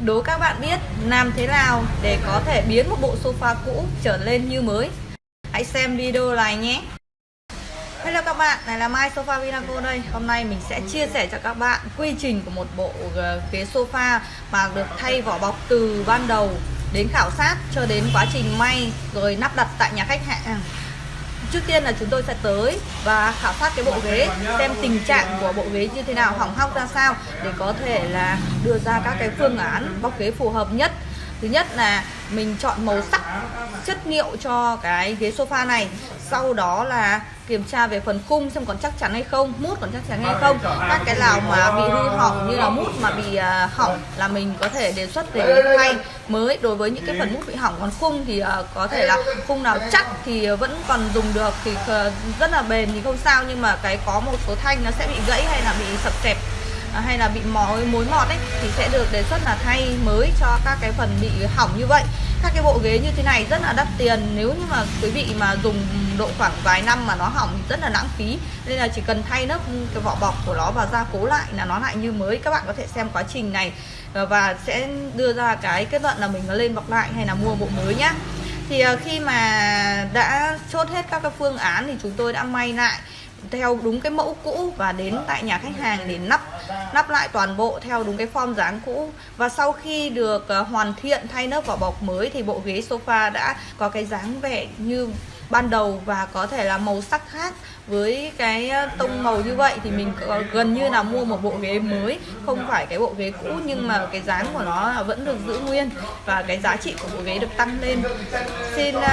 đố các bạn biết làm thế nào để có thể biến một bộ sofa cũ trở lên như mới? Hãy xem video này nhé. Hello các bạn, này là Mai Sofa Vinaco đây. Hôm nay mình sẽ chia sẻ cho các bạn quy trình của một bộ ờ, ghế sofa mà được thay vỏ bọc từ ban đầu đến khảo sát cho đến quá trình may rồi nắp đặt tại nhà khách hàng. Trước tiên là chúng tôi sẽ tới và khảo sát cái bộ ghế xem tình trạng của bộ ghế như thế nào, hỏng hóc ra sao để có thể là đưa ra các cái phương án bọc ghế phù hợp nhất. Thứ nhất là mình chọn màu sắc, chất liệu cho cái ghế sofa này. Sau đó là kiểm tra về phần khung xem còn chắc chắn hay không, Mút còn chắc chắn hay không. Các cái nào mà bị hư hỏng như là mút mà bị à, hỏng là mình có thể đề xuất để thay. Mới Đối với những cái phần mút bị hỏng, còn khung thì à, có thể là khung nào chắc thì vẫn còn dùng được Thì ờ, rất là bền thì không sao. Nhưng mà cái có một số thanh nó sẽ bị gãy hay là bị sập sẹp À, hay là bị mối mối mọt ấy, thì sẽ được đề xuất là thay mới cho các cái phần bị hỏng như vậy. Các cái bộ ghế như thế này rất là đắt tiền, nếu như mà quý vị mà dùng độ khoảng vài năm mà nó hỏng thì rất là lãng phí. Nên là chỉ cần thay lớp cái vỏ bọc của nó và gia cố lại là nó lại như mới. Các bạn có thể xem quá trình này à, và sẽ đưa ra cái kết luận là mình lên bọc lại hay là mua bộ mới nhá. Thì à, khi mà đã chốt hết các cái phương án thì chúng tôi đã may lại theo đúng cái mẫu cũ và đến tại nhà khách hàng để nắp nắp lại toàn bộ theo đúng cái form dáng cũ. Và sau khi được ờ, hoàn thiện thay lớp vỏ bọc mới thì bộ ghế sofa đã có cái dáng vẻ như ban đầu và có thể là màu sắc khác với cái ờ, tông màu như vậy. Thì mình gần như là mua một bộ ghế mới không phải cái bộ ghế cũ nhưng mà cái dáng của nó vẫn được giữ nguyên và cái giá trị của bộ ghế được tăng lên. Xin uh,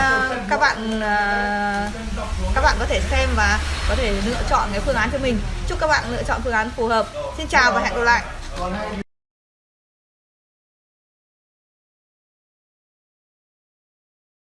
các bạn uh, các bạn có thể xem và có thể lựa chọn cái phương án cho mình. Chúc các bạn lựa chọn phương án phù hợp. Xin chào và hẹn gặp lại.